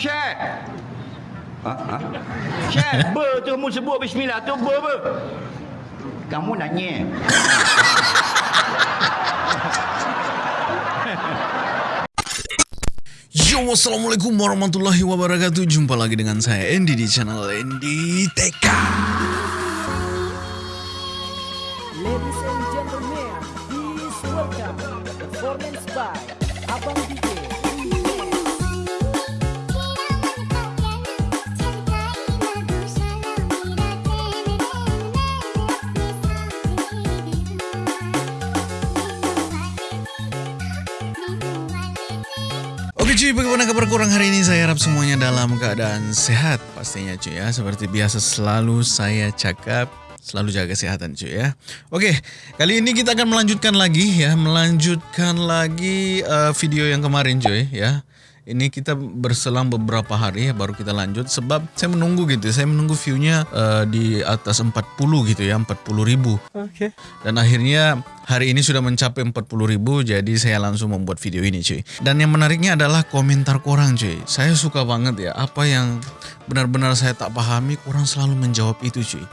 Syekh. Ha? Ha? Syekh, ber tu mu sebut bismillah tu ber ber. Kamu nanya. Yo, Assalamualaikum warahmatullahi wabarakatuh Jumpa lagi dengan saya Andy di channel Andy TK Cuy, bagaimana kabar kurang hari ini? Saya harap semuanya dalam keadaan sehat Pastinya cuy ya. Seperti biasa selalu saya cakap Selalu jaga kesehatan cuy ya. Oke, kali ini kita akan melanjutkan lagi ya. Melanjutkan lagi uh, video yang kemarin cuy ya ini kita berselang beberapa hari ya baru kita lanjut. Sebab saya menunggu gitu saya menunggu viewnya uh, di atas 40 gitu ya 40 ribu. Oke. dan akhirnya hari ini sudah mencapai 40 ribu jadi saya langsung membuat video ini cuy. Dan yang menariknya adalah komentar korang cuy. Saya suka banget ya apa yang benar-benar saya tak pahami korang selalu menjawab itu cuy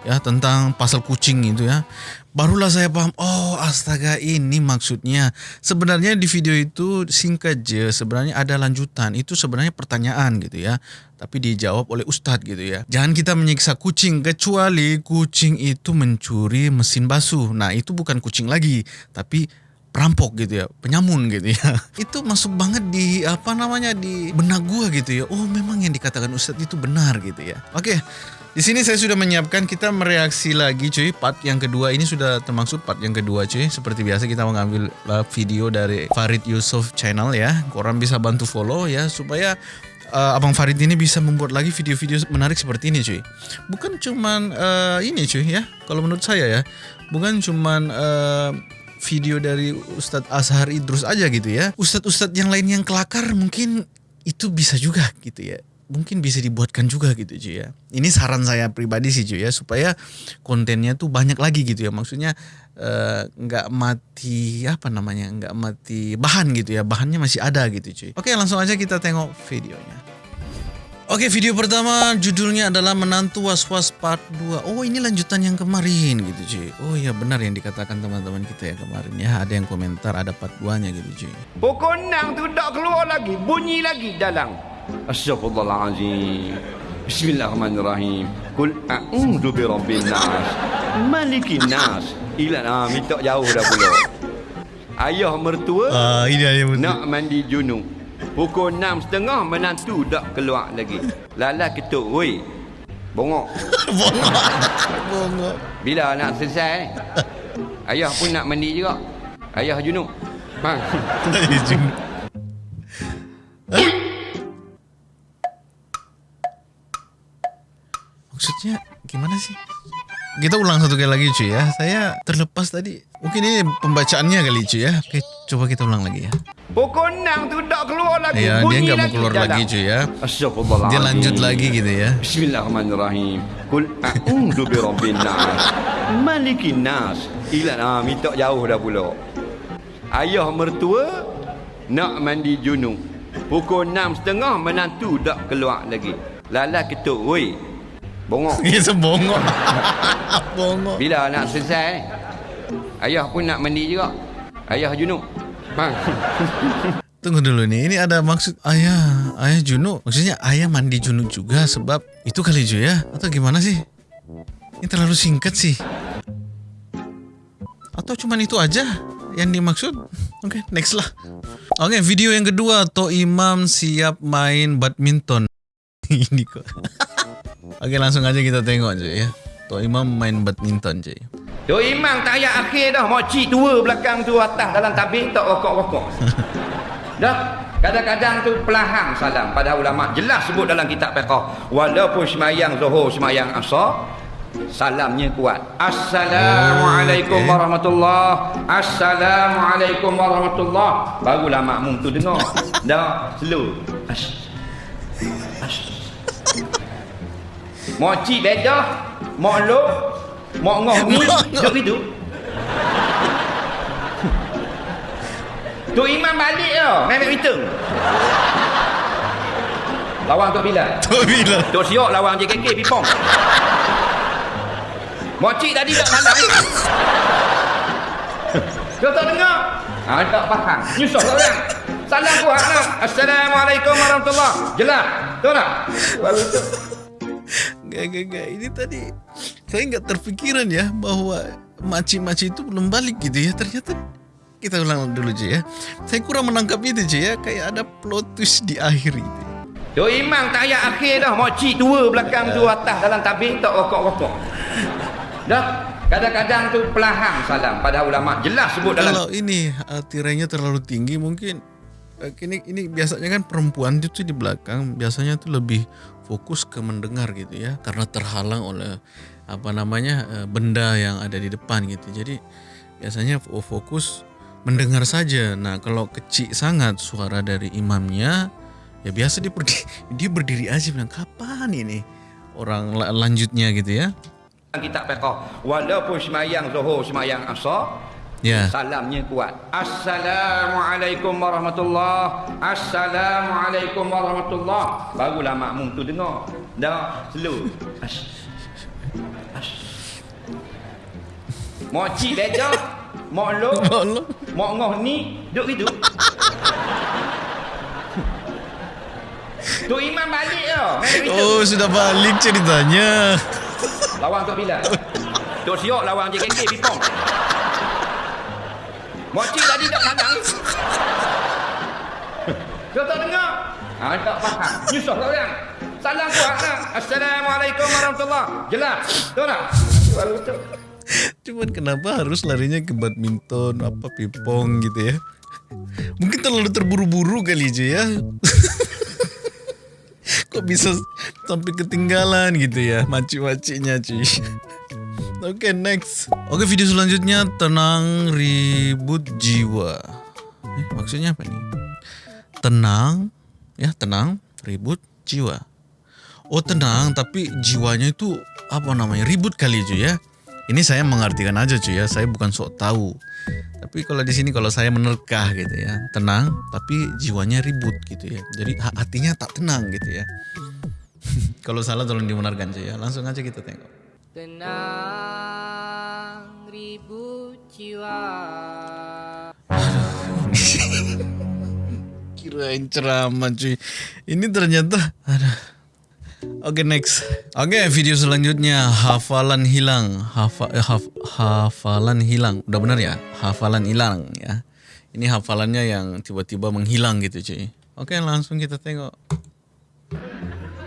ya tentang pasal kucing itu ya barulah saya paham oh astaga ini maksudnya sebenarnya di video itu singkat je sebenarnya ada lanjutan itu sebenarnya pertanyaan gitu ya tapi dijawab oleh ustadz gitu ya jangan kita menyiksa kucing kecuali kucing itu mencuri mesin basuh nah itu bukan kucing lagi tapi perampok gitu ya, penyamun gitu ya. Itu masuk banget di apa namanya di benak gua gitu ya. Oh, memang yang dikatakan Ustadz itu benar gitu ya. Oke. Di sini saya sudah menyiapkan kita mereaksi lagi cuy part yang kedua ini sudah termasuk part yang kedua cuy seperti biasa kita mengambil uh, video dari Farid Yusuf channel ya korang bisa bantu follow ya supaya uh, Abang Farid ini bisa membuat lagi video-video menarik seperti ini cuy. Bukan cuman uh, ini cuy ya. Kalau menurut saya ya, bukan cuman uh, video dari Ustadz Azhar Idrus aja gitu ya. Ustadz-ustadz yang lain yang kelakar mungkin itu bisa juga gitu ya. Mungkin bisa dibuatkan juga gitu cuy ya. Ini saran saya pribadi sih cuy ya supaya kontennya tuh banyak lagi gitu ya. Maksudnya eh, nggak mati apa namanya nggak mati bahan gitu ya. Bahannya masih ada gitu cuy. Oke langsung aja kita tengok videonya. Oke video pertama judulnya adalah Menantu Was-Was Part 2 Oh ini lanjutan yang kemarin gitu cuy Oh iya benar yang dikatakan teman-teman kita ya kemarin ya Ada yang komentar ada part 2 nya gitu cuy Pukul 6 tu tak keluar lagi, bunyi lagi dalam. Astagfirullahalazim. Bismillahirrahmanirrahim. Kul a'udzu birabbin nas. Malikin nas. Ila ah minta jauh dah pula. Ayah mertua Ah ini ada yang nak mandi junub. Pukul 6.30 menantu tak keluar lagi. Lala ketuk, woi. Bongok. Bongok Bongok Bila nak selesai? Ayah pun nak mandi juga. Ayah junub. Ha. Maksudnya gimana sih? Kita ulang satu kali lagi cuy ya Saya terlepas tadi Mungkin ini pembacaannya kali cuy ya Oke coba kita ulang lagi ya Pukul 6 tu tak keluar lagi. Ya dia bunyi nggak mau keluar lagi cuy ya. Dia lanjut lagi gitu ya Bismillahirrahmanirrahim. Kul a'udzu birabbin nas. Malikin nas. Ila ah minta jauh dah pula. Ayah mertua nak mandi junub. Pukul 6.30 menantu tak keluar lagi. Lala ketuk, woi. Bongok. Ini sebongok Bongok Bila nak selesai? Ayah pun nak mandi juga. Ayah junub. Ha. Tunggu dulu nih, ini ada maksud ayah, ayah junub. Maksudnya ayah mandi junub juga sebab itu kali cuy ya? Atau gimana sih? Ini terlalu singkat sih. Atau cuman itu aja yang dimaksud? Oke, next lah. Oke, video yang kedua, To Imam siap main badminton. ini kok. Oke, langsung aja kita tengok cuy ya. To Imam main badminton cuy. Tu imam tak ayat akhir dah. Makcik tua belakang tu atas dalam tabir tak rokok-rokok. dah. Kadang-kadang tu pelahang salam pada ulama. Jelas sebut dalam kitab fiqh. Walaupun semayang zuhur, semayang asar, salamnya kuat. Assalamualaikum Oh, okey. warahmatullahi Assalamualaikum warahmatullahi Barulah makmum tu dengar. Dah, slow. As. As. Makcik bedah, mak lo, mak ngoh ni, Mak ngoh. duduk gitu. Tu imam balik tau, Mehmet hitung. Lawan Tok Bilal. Tok Bilal. Tok Siok lawan JKK Pipong. Mocik tadi tak salah. Kau tak dengar? Ha, tak faham. Nyusah tak orang. Salam ku hak nak. Assalamualaikum warahmatullahi Jelas. Tahu tak? Baru tu. Gak, gak, gak. Ini tadi saya nggak terpikiran ya bahwa makcik-makcik itu belum balik gitu ya. Ternyata kita ulang dulu cuy ya. Saya kurang menangkap itu cuy ya. Kayak ada plot twist di akhir itu. Tu imam tak ayat akhir dah. Mocik tua belakang tu atas dalam tabik tak rokok-rokok. Dah. Kadang-kadang tu pelahang salam pada ulama. Jelas sebut dalam Kalau ini uh, tirainya terlalu tinggi mungkin ini ini biasanya kan perempuan itu di belakang biasanya tuh lebih fokus ke mendengar gitu ya karena terhalang oleh apa namanya uh, benda yang ada di depan gitu. Jadi biasanya fo- fokus mendengar saja. Nah, kalau kecil sangat suara dari imamnya ya biasa dia berdiri, dia berdiri aja bilang kapan ini orang la- lanjutnya gitu ya. kitab fiqh. Walaupun semayang zuhur, semayang asar, Ya. Salamnya kuat. Assalamualaikum warahmatullahi Assalamualaikum warahmatullahi Barulah makmum tu dengar. Dah slow. Mak cik leja, mak lo, mak ngoh ni duk gitu. Tu imam balik gitu. Oh, sudah balik ceritanya. Lawan Tok Bilal. Tok Siok lawan JKK Pipong. Mocik tadi tak sadang. Kau tak dengar? Ha, tak faham. Nyusah tak orang. Salam ku hak nak. Assalamualaikum warahmatullahi Jelas. Tahu tak? Baru tu. Cuman kenapa harus larinya ke badminton apa pingpong gitu ya? Mungkin terlalu terburu-buru kali aja ya. Kok bisa sampai ketinggalan gitu ya maci-macinya cuy. Oke next. Oke video selanjutnya tenang ribut jiwa. Eh, maksudnya apa nih? Tenang ya tenang ribut jiwa. Oh tenang tapi jiwanya itu apa namanya ribut kali cuy ya. Ini saya mengartikan aja cuy ya, saya bukan sok tahu. Tapi kalau di sini kalau saya menerkah gitu ya, tenang tapi jiwanya ribut gitu ya. Jadi ha- hatinya tak tenang gitu ya. kalau salah tolong dibenarkan cuy ya. Langsung aja kita tengok. Tenang ribut jiwa Kirain ceramah cuy. Ini ternyata ada. Oke next. Oke video selanjutnya hafalan hilang. Hafa, eh, haf, hafalan hilang. Udah benar ya? Hafalan hilang ya. Ini hafalannya yang tiba-tiba menghilang gitu cuy. Oke langsung kita tengok.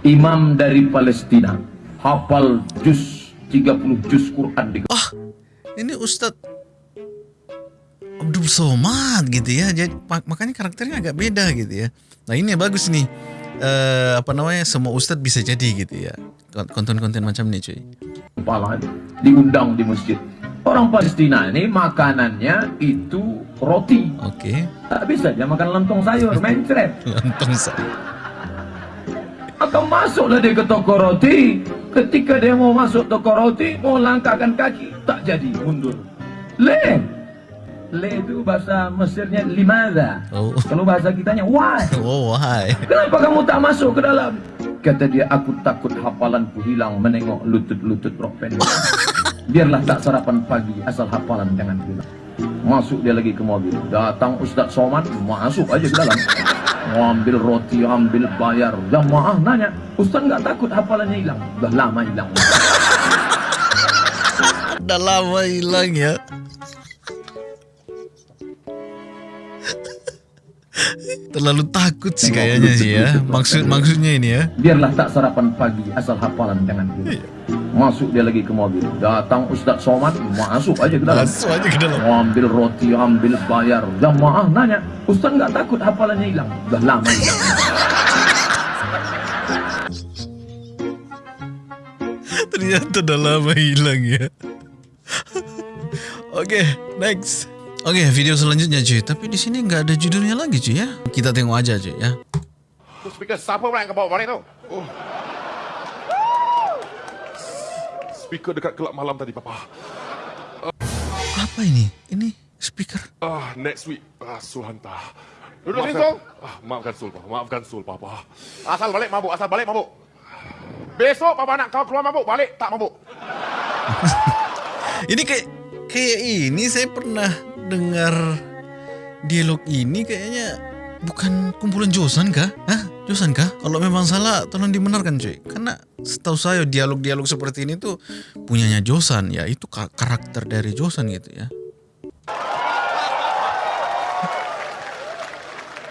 imam dari Palestina hafal juz 30 juz Quran di Ah ini Ustadz Abdul Somad gitu ya. Jadi mak- makanya karakternya agak beda gitu ya. Nah ini bagus nih. Eh apa namanya semua Ustadz bisa jadi gitu ya. Konten-konten macam ini cuy. kepala diundang di masjid orang Palestina ini makanannya itu roti Oke. tak bisa dia makan lontong sayur mencret Lontong saya. akan masuklah dia ke toko roti ketika dia mau masuk toko roti mau langkahkan kaki tak jadi mundur le le itu bahasa Mesirnya limada Oh. kalau bahasa kitanya why Oh why? Kenapa kamu tak masuk ke dalam? Kata dia, aku takut hafalanku hilang menengok lutut-lutut rok pendek. Biarlah tak sarapan pagi, asal hafalan jangan hilang. Masuk dia lagi ke mobil. Datang Ustaz Somad, masuk aja ke dalam. Mau ambil roti, ambil bayar. Jamaah nanya, Ustaz nggak takut hafalannya hilang? Dah lama hilang. Udah lama hilang ya. Terlalu takut sih kayaknya sih ya. Maksud maksudnya ini ya. Biarlah tak sarapan pagi, asal hafalan jangan hilang. Masuk dia lagi ke mobil. Datang Ustaz Somad, masuk aja ke dalam. Masuk aja ke dalam. Ambil roti, ambil bayar. Jamaah nanya, Ustaz nggak takut hafalannya hilang? Dah lama hilang. Ternyata udah lama hilang ya. Oke, next. Oke, video selanjutnya cuy. Tapi di sini nggak ada judulnya lagi cuy ya. Kita tengok aja cuy ya. Speaker siapa orang kau bawa balik tu? Oh. Speaker dekat kelab malam tadi, Papa. Apa ini? Ini speaker. Ah, next week. Ah, Suhanta. Duduk sini, Sul. Ah, maafkan Sul, Papa. Maafkan Sul, Papa. Asal balik mabuk, asal balik mabuk. Besok Papa nak kau keluar mabuk, balik tak mabuk. Ini kayak kayak ini saya pernah dengar dialog ini kayaknya bukan kumpulan Josan kah? Hah? Josan kah? Kalau memang salah tolong dibenarkan cuy. Karena setahu saya dialog-dialog seperti ini tuh punyanya Josan ya. Itu ka- karakter dari Josan gitu ya.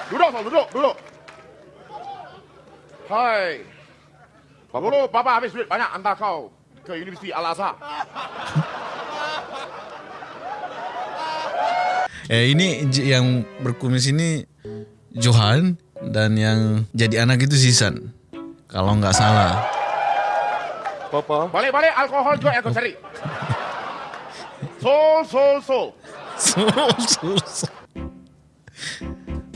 Duduk, duduk, duduk. Hai. Papa dulu, Papa habis duit banyak hantar kau ke Universiti Al-Azhar. Eh ini yang berkumis ini Johan dan yang jadi anak itu Sisan. Kalau nggak salah. Papa. Balik-balik alkohol juga yang kau cari. Sul, Sul, Sul.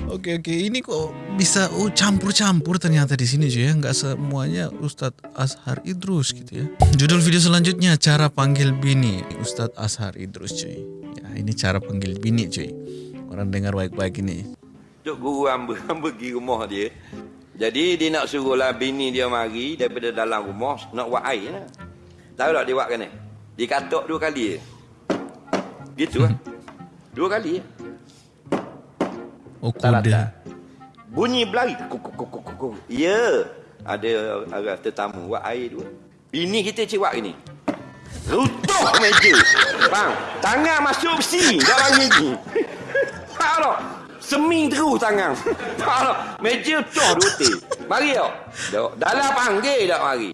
Oke oke ini kok bisa oh campur-campur ternyata di sini cuy ya nggak semuanya Ustadz Ashar Idrus gitu ya. Judul video selanjutnya cara panggil bini Ustadz Ashar Idrus cuy. Ya ini cara panggil bini cuy. Orang dengar baik-baik ini. Duk guru hamba, hamba pergi rumah dia. Jadi dia nak suruhlah bini dia mari daripada dalam rumah nak buat air lah. Tahu tak dia buat ni? Dia katok dua kali je. Gitu lah. Dua kali je. Oh kode. tak. Bunyi berlari. Kuk, kuk, kuk, kuk, kuk, kuk. Ya. Ada arah tetamu buat air dua. Bini kita cewak ini. Rutuh meja. Bang, tangan masuk besi dalam gigi. Tak tak. Seming terus tangan. Meja dua teh. Mari tau. Dok. Dalam panggil tak mari.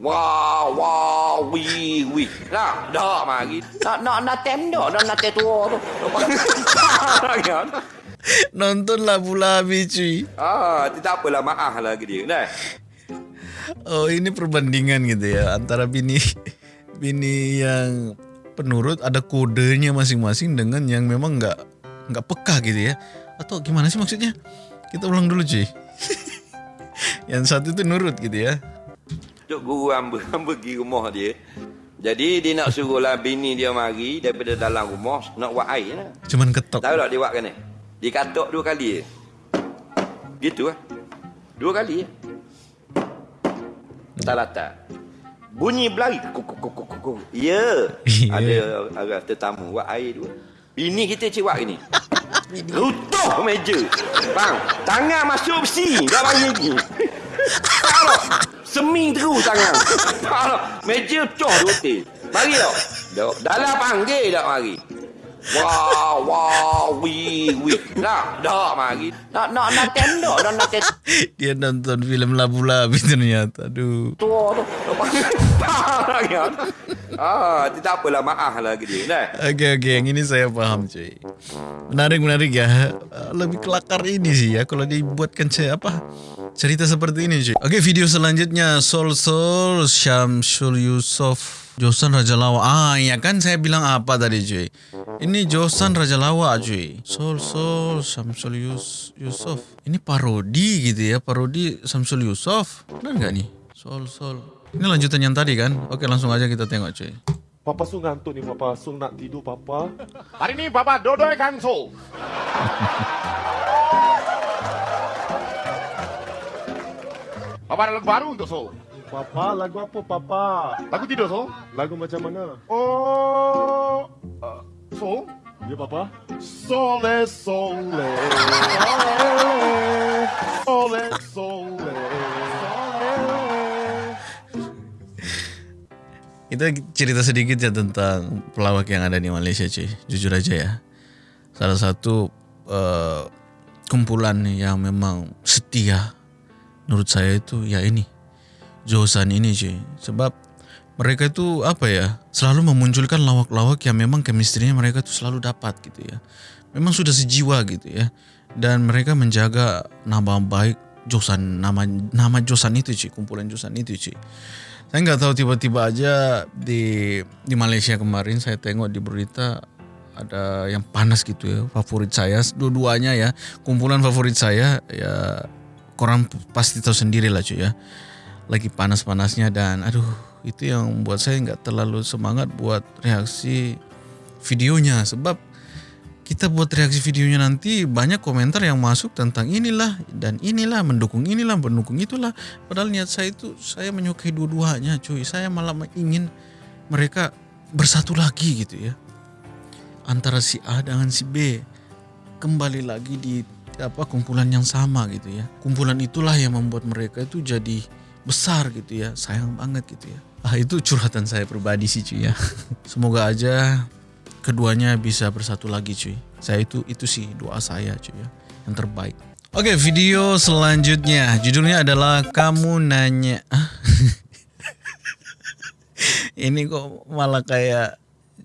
Wah, wah, wi, wi. Nak, dak mari. Nak, nak, nak tem dak. Nak, nak tem tua tu. Nonton labu-labi cuy. Ah, tidak apalah maaf lah ke dia. Nah. Oh ini perbandingan gitu ya antara bini bini yang penurut ada kodenya masing-masing dengan yang memang nggak nggak peka gitu ya atau gimana sih maksudnya kita ulang dulu cuy yang satu itu nurut gitu ya Duk guru hamba, hamba pergi rumah dia. Jadi dia nak suruhlah bini dia mari daripada dalam rumah nak buat air lah. cuman ketok Tahu tak dia buat ni? Dia katok dua kali. Gitu lah. Dua kali je. Tak latar. Bunyi berlari. Kuk, kuk, kuk, kuk, kuk, kuk. Ya. Ya. Ada arah tetamu buat air dua. Bini kita cewak ini. Rutuh meja. Bang, tangan masuk besi gigi. Tak tak. Seming terus tangan. Tak tak. Meja dua teh. Mari tau. Dok. Dalam panggil tak mari. Wah, wah, wi, wi. Nak, dak mari. Nak, nak, nak tendok, nak, nak tendok. dia nonton film labu-labi ternyata aduh tua tu. ah, tidak apalah maaf lah dia. Nah. Oke oke yang ini saya paham cuy. Menarik menarik ya. Lebih kelakar ini sih ya kalau dibuatkan ce- apa cerita seperti ini cuy. Oke video selanjutnya Sol Sol Syamsul Yusuf Josan Raja Lawa. Ah iya kan saya bilang apa tadi cuy. Ini Josan Raja Lawa cuy. Sol Sol Syamsul Yus, Yusuf. Ini parodi gitu ya parodi Syamsul Yusuf. Benar nggak nih? Sol Sol. Ini lanjutan yang tadi kan? Oke langsung aja kita tengok cuy. Papa Sul ngantuk ni, Papa. Sul nak tidur, Papa. Hari ni Papa dodoikan Sul. Papa ada lagu baru untuk Sul. Papa, lagu apa papa? Lagu tidur Sul. Lagu macam mana? Oh, uh, Sul. Ya papa. Sole, sole. Sole, sole. Kita cerita sedikit ya tentang pelawak yang ada di Malaysia cuy. Jujur aja ya. Salah satu eh, kumpulan yang memang setia menurut saya itu ya ini. Josan ini cuy. Sebab mereka itu apa ya selalu memunculkan lawak-lawak yang memang chemistry-nya mereka tuh selalu dapat gitu ya. Memang sudah sejiwa gitu ya. Dan mereka menjaga nama baik Josan nama nama Josan itu cuy, kumpulan Josan itu cuy. Saya nggak tahu tiba-tiba aja di di Malaysia kemarin saya tengok di berita ada yang panas gitu ya favorit saya. Dua-duanya ya kumpulan favorit saya ya korang pasti tahu sendiri lah cuy ya. Lagi panas-panasnya dan aduh itu yang membuat saya nggak terlalu semangat buat reaksi videonya. Sebab kita buat reaksi videonya nanti banyak komentar yang masuk tentang inilah dan inilah mendukung inilah mendukung itulah. Padahal niat saya itu saya menyukai dua-duanya cuy. Saya malah ingin mereka bersatu lagi gitu ya. Antara si A dengan si B. Kembali lagi di apa kumpulan yang sama gitu ya. Kumpulan itulah yang membuat mereka itu jadi besar gitu ya. Sayang banget gitu ya. Ah itu curhatan saya pribadi sih cuy ya. Semoga aja keduanya bisa bersatu lagi cuy. Saya itu itu sih doa saya cuy ya, yang terbaik. Oke, video selanjutnya judulnya adalah kamu nanya. Ini kok malah kayak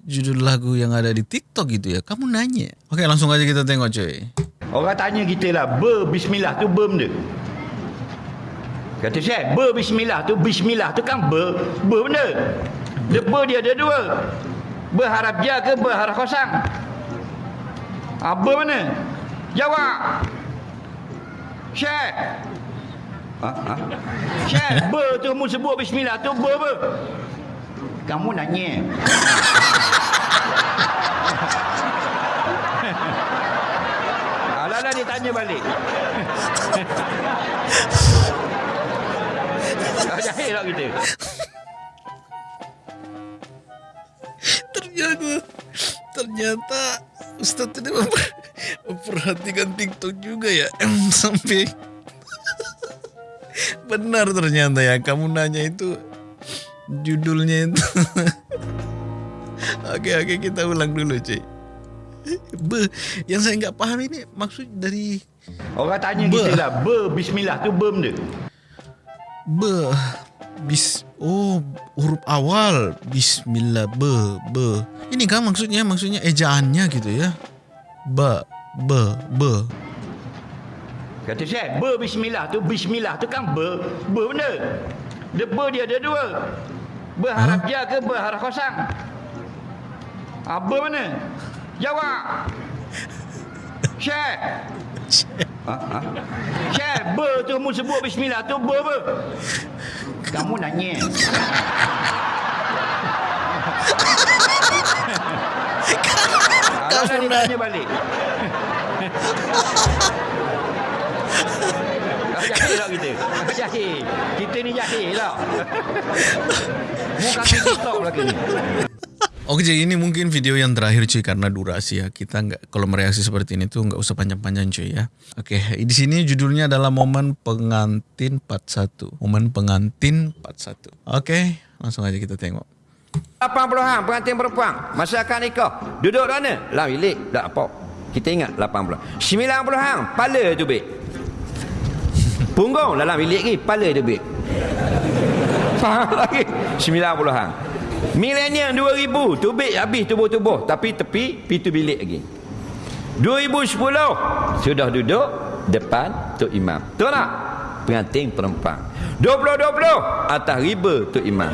judul lagu yang ada di TikTok gitu ya. Kamu nanya. Oke, langsung aja kita tengok cuy. Orang tanya kita lah, ber bismillah tu ber benda. Kata saya, ber bismillah tu, bismillah tu kan ber, ber benda. Dia ber dia ada dua. Berharap dia ke berharap kosong? Apa mana? Jawab. Syekh. Ha, ha? Syekh, ber tu mu sebut bismillah tu ber ber. Kamu nanya. Alah-alah dia tanya balik. Jahil tak kita? Ternyata Ustadz ini memper, memperhatikan TikTok juga ya? Sampai benar ternyata ya kamu nanya itu judulnya itu. Oke oke kita ulang dulu cuy Be, yang saya nggak paham ini maksud dari Orang tanya Be. kita lah, ber bismillah tu ber benda. be bis oh huruf awal bismillah be be ini kan maksudnya maksudnya ejaannya gitu ya ba be be Kata saya, ber bismillah tu, bismillah tu kan ber, ber benda. Dia ber dia ada dua. Berharap dia ke berharap kosong? Apa mana? Jawab. Syekh. Ha, ha? Syekh, ber tu mu sebut bismillah tu ber ber. Kamu nanya. Kamu nanya. balik. Jahil tak kita? Jahil. Kita ni jahil tak? Muka TikTok lagi ni. Oke jadi ini mungkin video yang terakhir cuy karena durasi ya kita nggak kalau mereaksi seperti ini tuh nggak usah panjang-panjang cuy ya. Oke di sini judulnya adalah momen pengantin 41 momen pengantin 41. Oke langsung aja kita tengok. 80-an pengantin perempuan. Masyarakat nikah. Duduk mana? Lah bilik. Tak apa. Kita ingat 80-an. 90-an. Pala tu bik. Punggung dalam bilik ni. Pala tu bik. Faham lagi? 90-an. Milenium 2000. Tubik habis tubuh-tubuh. Tapi tepi, pintu bilik lagi. 2010. Sudah duduk depan Tok Imam. Tahu tak? Pengantin perempuan. 2020 atas riba Tok Imam.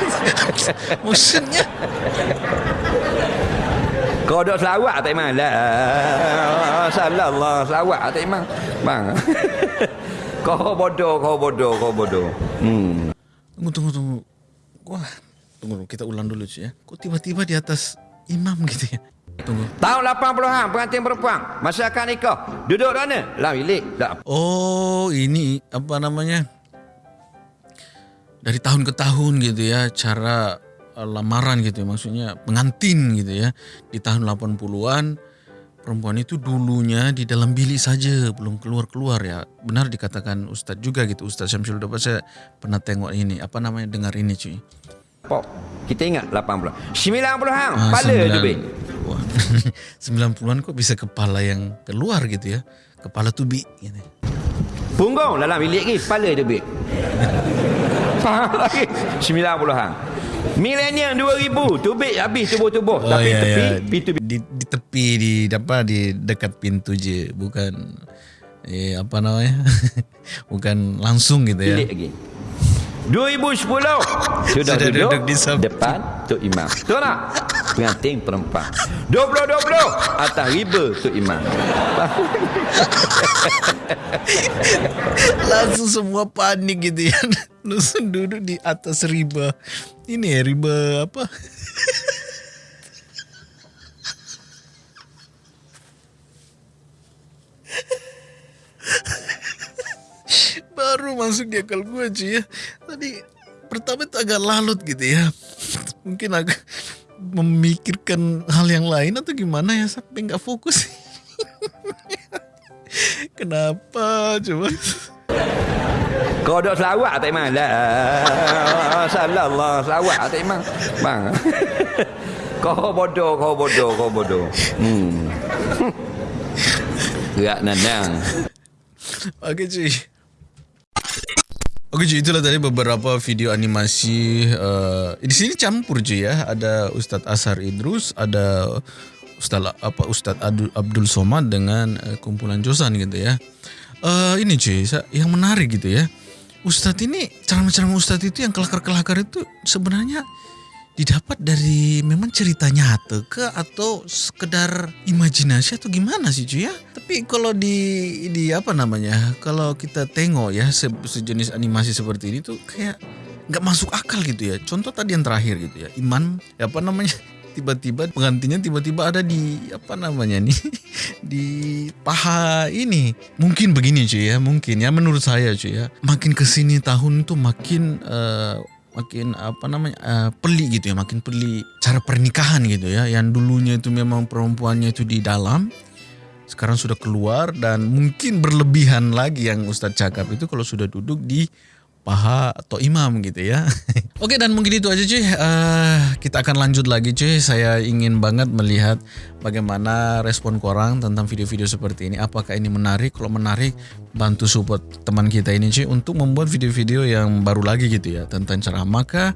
Maksudnya Kau dok selawat tak imam? La sallallahu selawat tak imam. Bang. kau bodoh, kau bodoh, kau bodoh. Hmm. tunggu tunggu tunggu. Wah tunggu kita ulang dulu cuy ya. Kok tiba-tiba di atas imam gitu ya? Tunggu. Tahun 80-an pengantin perempuan, masyarakat nikah. Duduk mana? Lah bilik. Oh ini apa namanya? Dari tahun ke tahun gitu ya cara eh, lamaran gitu ya, maksudnya pengantin gitu ya di tahun 80-an perempuan itu dulunya di dalam bilik saja belum keluar-keluar ya benar dikatakan Ustadz juga gitu Ustadz Syamsul Dapat saya pernah tengok ini apa namanya dengar ini cuy Pok. Kita ingat 80. 90-an. Ah, Pala tu sembilan- bik. Wah, 90-an kok bisa kepala yang keluar gitu ya kepala tubi gitu Punggung dalam bilik ni. Pala tu bik. Faham lagi? 90-an. Milenium 2000. Tubik habis tubuh-tubuh. Oh Tapi iya, tepi, iya. pintu di, di tepi di apa di dekat pintu je bukan eh apa namanya bukan langsung gitu ya bilik lagi. 2010 sudah, sudah duduk, duduk di samping. depan Tok Imam. Tahu tak? Pengantin perempuan. 2020 atas riba Tok Imam. Langsung semua panik gitu ya. Langsung duduk di atas riba. Ini ya riba apa? Ha ha ha. Baru masuk di akal gue cuy ya. Tadi pertama itu agak lalut gitu ya. Mungkin agak memikirkan hal yang lain atau gimana ya sampai nggak fokus. Kenapa coba? Kau dok selawat tak iman lah. Salah Allah selawat tak iman. Bang. kau bodoh, kau bodoh, kau bodoh. Hmm. Gerak nandang. Oke cuy. Oke cuy, itulah tadi beberapa video animasi. Uh, di sini campur cuy ya. Ada Ustadz Asar Idrus, ada Ustadz apa Ustadz Abdul, Somad dengan uh, kumpulan Josan gitu ya. Uh, ini cuy, yang menarik gitu ya. Ustadz ini ceramah-ceramah Ustadz itu yang kelakar-kelakar itu sebenarnya didapat dari memang cerita nyata ke atau sekedar imajinasi atau gimana sih cuy ya? Tapi kalau di di apa namanya? Kalau kita tengok ya se- sejenis animasi seperti ini tuh kayak nggak masuk akal gitu ya. Contoh tadi yang terakhir gitu ya, Iman apa namanya? Tiba-tiba penggantinya tiba-tiba ada di apa namanya nih di paha ini. Mungkin begini cuy ya, mungkin ya menurut saya cuy ya. Makin ke sini tahun tuh makin eh, makin apa namanya eh, pelik gitu ya makin pelik cara pernikahan gitu ya yang dulunya itu memang perempuannya itu di dalam sekarang sudah keluar dan mungkin berlebihan lagi yang Ustadz cakap itu kalau sudah duduk di paha atau imam gitu ya. Oke dan mungkin itu aja cuy. Eh, kita akan lanjut lagi cuy. Saya ingin banget melihat bagaimana respon korang tentang video-video seperti ini. Apakah ini menarik? Kalau menarik bantu support teman kita ini cuy untuk membuat video-video yang baru lagi gitu ya tentang ceramah. Maka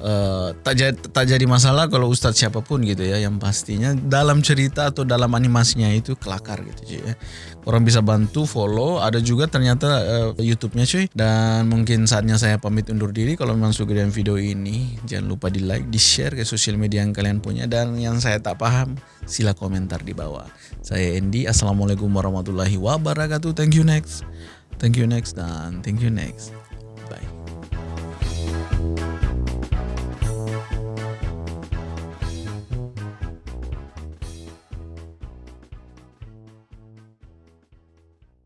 eh, tak jadi tak jadi masalah kalau ustadz siapa pun gitu ya yang pastinya dalam cerita atau dalam animasinya itu kelakar gitu cuy ya. Orang bisa bantu follow, ada juga ternyata eh, YouTube-nya cuy. Dan mungkin saatnya saya pamit undur diri kalau memang suka dengan video ini, jangan lupa di like, di share ke sosial media yang kalian punya dan yang saya tak paham sila komentar di bawah. Saya Andy, Assalamualaikum warahmatullahi wabarakatuh. Thank you next. Thank you next dan thank you next. Bye.